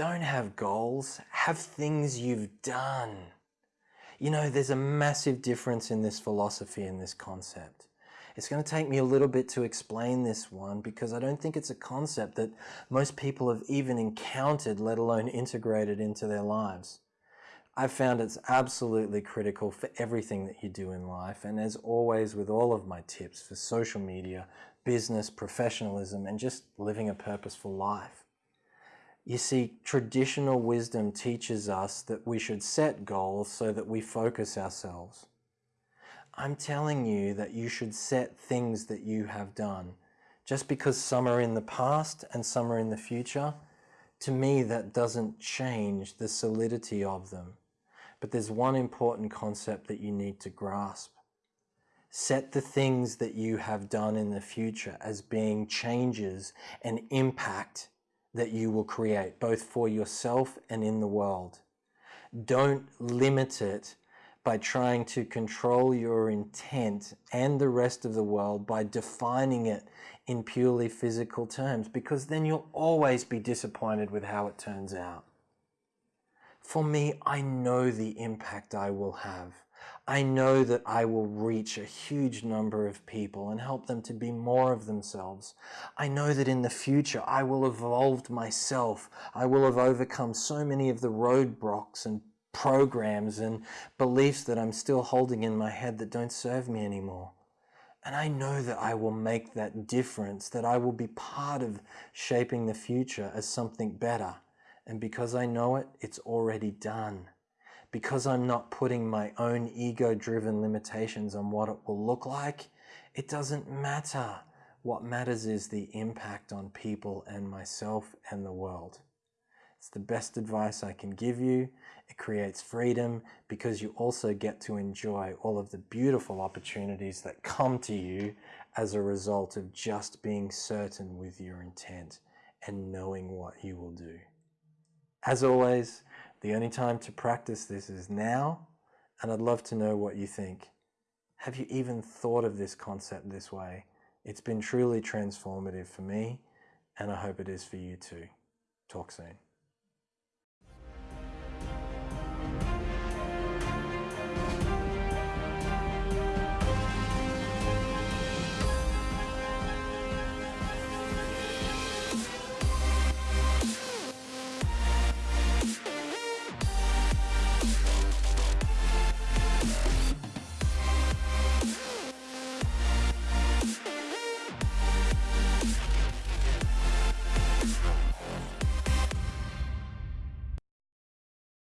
don't have goals, have things you've done. You know, there's a massive difference in this philosophy and this concept. It's going to take me a little bit to explain this one because I don't think it's a concept that most people have even encountered, let alone integrated into their lives. I've found it's absolutely critical for everything that you do in life. And as always, with all of my tips for social media, business, professionalism, and just living a purposeful life. You see, traditional wisdom teaches us that we should set goals so that we focus ourselves. I'm telling you that you should set things that you have done. Just because some are in the past and some are in the future, to me that doesn't change the solidity of them. But there's one important concept that you need to grasp. Set the things that you have done in the future as being changes and impact that you will create, both for yourself and in the world. Don't limit it by trying to control your intent and the rest of the world by defining it in purely physical terms, because then you'll always be disappointed with how it turns out. For me, I know the impact I will have. I know that I will reach a huge number of people and help them to be more of themselves. I know that in the future I will have evolved myself. I will have overcome so many of the roadblocks and programs and beliefs that I'm still holding in my head that don't serve me anymore. And I know that I will make that difference, that I will be part of shaping the future as something better. And because I know it, it's already done. Because I'm not putting my own ego-driven limitations on what it will look like, it doesn't matter. What matters is the impact on people and myself and the world. It's the best advice I can give you. It creates freedom because you also get to enjoy all of the beautiful opportunities that come to you as a result of just being certain with your intent and knowing what you will do. As always, the only time to practice this is now, and I'd love to know what you think. Have you even thought of this concept this way? It's been truly transformative for me, and I hope it is for you too. Talk soon.